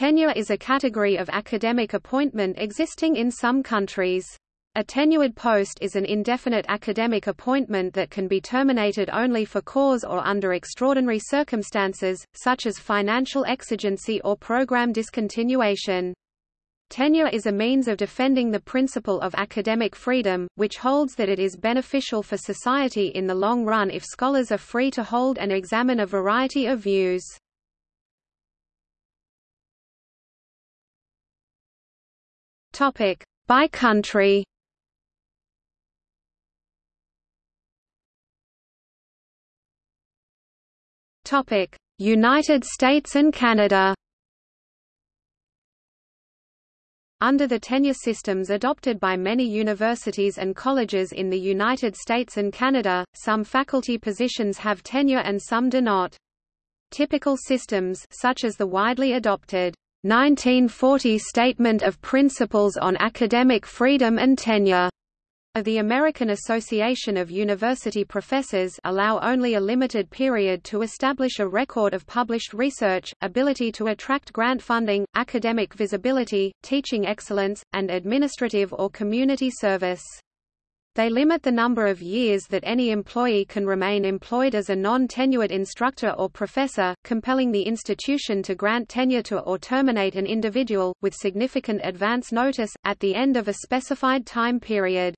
Tenure is a category of academic appointment existing in some countries. A tenured post is an indefinite academic appointment that can be terminated only for cause or under extraordinary circumstances, such as financial exigency or program discontinuation. Tenure is a means of defending the principle of academic freedom, which holds that it is beneficial for society in the long run if scholars are free to hold and examine a variety of views. By country Topic United States and Canada Under the tenure systems adopted by many universities and colleges in the United States and Canada, some faculty positions have tenure and some do not. Typical systems such as the widely adopted 1940 Statement of Principles on Academic Freedom and Tenure of the American Association of University Professors allow only a limited period to establish a record of published research, ability to attract grant funding, academic visibility, teaching excellence, and administrative or community service. They limit the number of years that any employee can remain employed as a non-tenured instructor or professor, compelling the institution to grant tenure to or terminate an individual, with significant advance notice, at the end of a specified time period.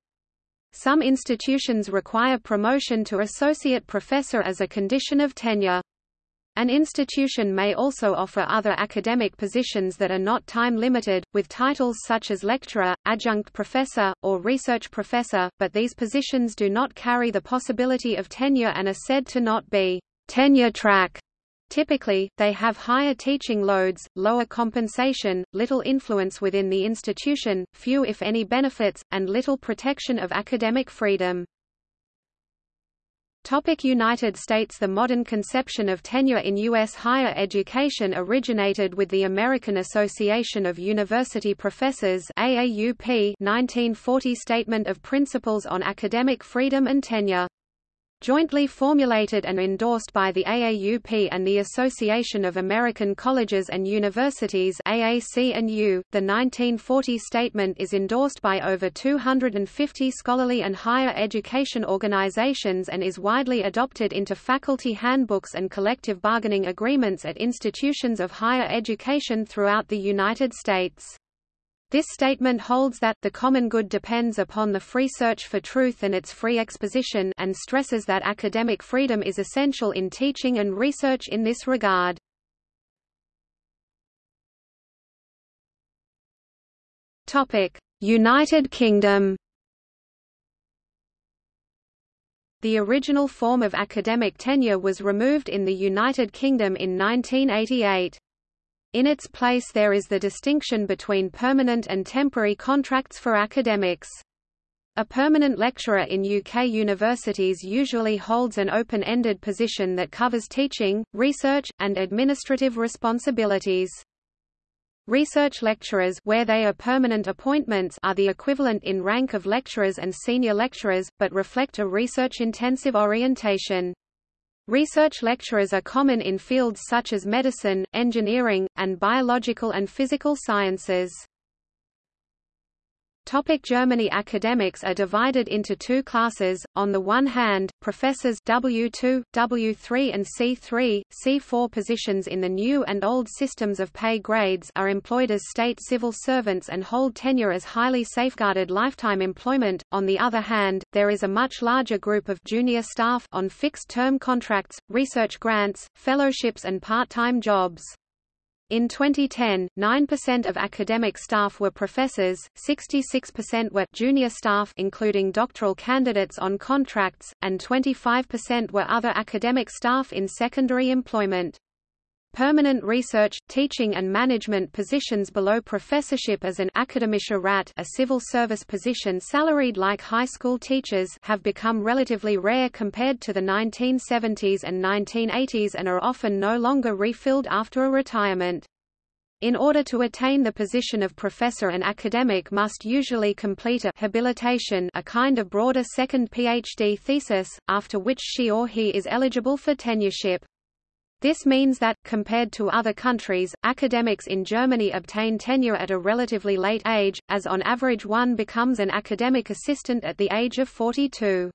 Some institutions require promotion to associate professor as a condition of tenure. An institution may also offer other academic positions that are not time-limited, with titles such as lecturer, adjunct professor, or research professor, but these positions do not carry the possibility of tenure and are said to not be tenure track. Typically, they have higher teaching loads, lower compensation, little influence within the institution, few if any benefits, and little protection of academic freedom. Topic United States The modern conception of tenure in U.S. higher education originated with the American Association of University Professors AAUP 1940 Statement of Principles on Academic Freedom and Tenure jointly formulated and endorsed by the AAUP and the Association of American Colleges and Universities AAC and U. The 1940 statement is endorsed by over 250 scholarly and higher education organizations and is widely adopted into faculty handbooks and collective bargaining agreements at institutions of higher education throughout the United States. This statement holds that the common good depends upon the free search for truth and its free exposition and stresses that academic freedom is essential in teaching and research in this regard. Topic: United Kingdom The original form of academic tenure was removed in the United Kingdom in 1988. In its place there is the distinction between permanent and temporary contracts for academics. A permanent lecturer in UK universities usually holds an open-ended position that covers teaching, research, and administrative responsibilities. Research lecturers where they are permanent appointments are the equivalent in rank of lecturers and senior lecturers, but reflect a research-intensive orientation. Research lecturers are common in fields such as medicine, engineering, and biological and physical sciences. Topic Germany Academics are divided into two classes, on the one hand, professors W2, W3 and C3, C4 positions in the new and old systems of pay grades are employed as state civil servants and hold tenure as highly safeguarded lifetime employment, on the other hand, there is a much larger group of junior staff on fixed-term contracts, research grants, fellowships and part-time jobs. In 2010, 9% of academic staff were professors, 66% were junior staff including doctoral candidates on contracts, and 25% were other academic staff in secondary employment. Permanent research, teaching and management positions below professorship as an Akademischer Rat a civil service position salaried like high school teachers have become relatively rare compared to the 1970s and 1980s and are often no longer refilled after a retirement. In order to attain the position of professor an academic must usually complete a habilitation a kind of broader second PhD thesis, after which she or he is eligible for tenureship. This means that, compared to other countries, academics in Germany obtain tenure at a relatively late age, as on average one becomes an academic assistant at the age of 42.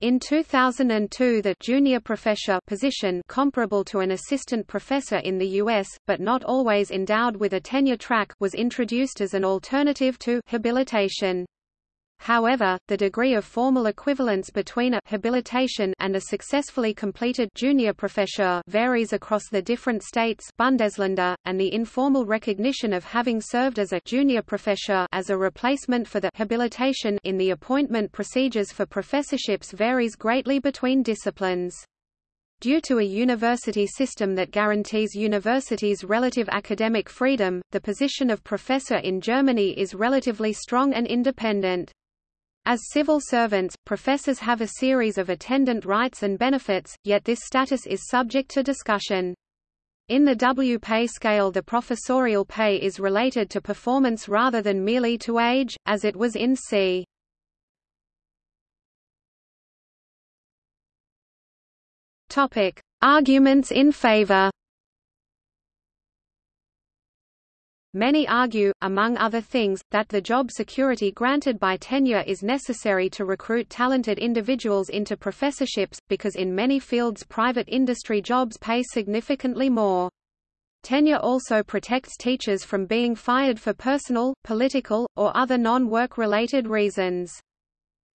In 2002 the junior professor position comparable to an assistant professor in the US, but not always endowed with a tenure track was introduced as an alternative to habilitation. However, the degree of formal equivalence between a habilitation and a successfully completed junior professor varies across the different states Bundesländer, and the informal recognition of having served as a junior professor as a replacement for the habilitation in the appointment procedures for professorships varies greatly between disciplines. Due to a university system that guarantees universities relative academic freedom, the position of professor in Germany is relatively strong and independent. As civil servants, professors have a series of attendant rights and benefits, yet this status is subject to discussion. In the W pay scale the professorial pay is related to performance rather than merely to age, as it was in c. Arguments in favor. Many argue, among other things, that the job security granted by tenure is necessary to recruit talented individuals into professorships, because in many fields private industry jobs pay significantly more. Tenure also protects teachers from being fired for personal, political, or other non-work related reasons.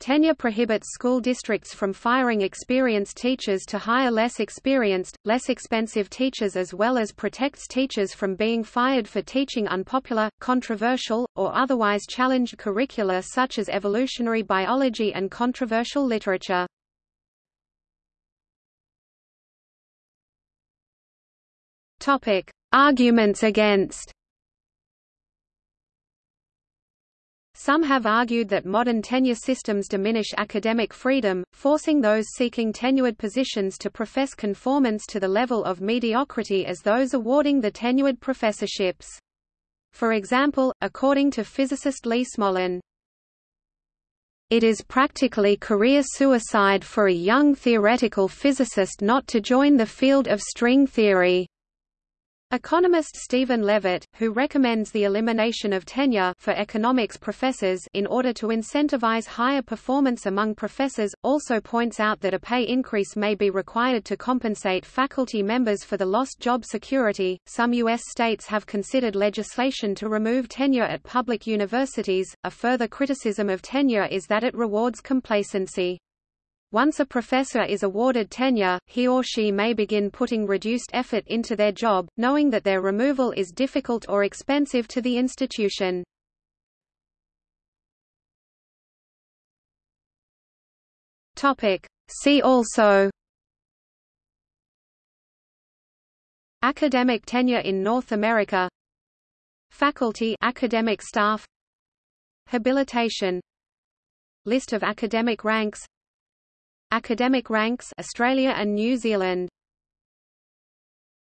Tenure prohibits school districts from firing experienced teachers to hire less experienced, less expensive teachers as well as protects teachers from being fired for teaching unpopular, controversial, or otherwise challenged curricula such as evolutionary biology and controversial literature. Arguments against Some have argued that modern tenure systems diminish academic freedom, forcing those seeking tenured positions to profess conformance to the level of mediocrity as those awarding the tenured professorships. For example, according to physicist Lee Smolin, it is practically career suicide for a young theoretical physicist not to join the field of string theory. Economist Stephen Levitt, who recommends the elimination of tenure for economics professors in order to incentivize higher performance among professors, also points out that a pay increase may be required to compensate faculty members for the lost job security. Some U.S. states have considered legislation to remove tenure at public universities. A further criticism of tenure is that it rewards complacency. Once a professor is awarded tenure, he or she may begin putting reduced effort into their job, knowing that their removal is difficult or expensive to the institution. See also Academic tenure in North America Faculty academic staff Habilitation List of academic ranks Academic ranks Australia and New Zealand